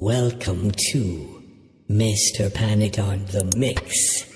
Welcome to Mr. Panic on the Mix.